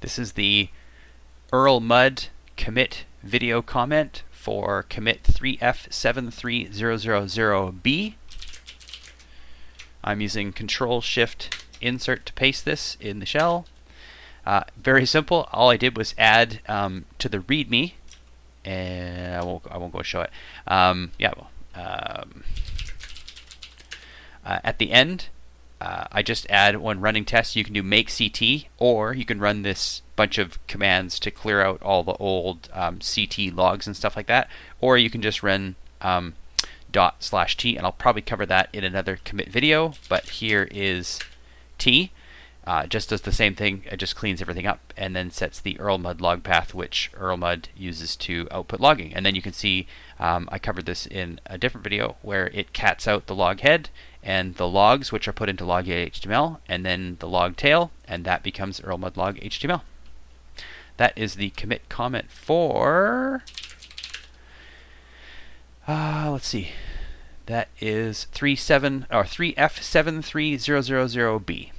This is the Erlmud commit video comment for commit 3F73000B. I'm using Control Shift Insert to paste this in the shell. Uh, very simple. All I did was add um, to the README, and I won't, I won't go show it. Um, yeah, well, um, uh, at the end, uh, I just add when running tests, you can do make CT, or you can run this bunch of commands to clear out all the old um, CT logs and stuff like that, or you can just run um, dot slash t, and I'll probably cover that in another commit video. But here is t. Uh, just does the same thing. It just cleans everything up and then sets the Erlmud log path, which Erlmud uses to output logging. And then you can see um, I covered this in a different video where it cats out the log head and the logs, which are put into log HTML, and then the log tail, and that becomes Erlmud log HTML. That is the commit comment for. Uh, let's see. That is 37 or 3F73000B.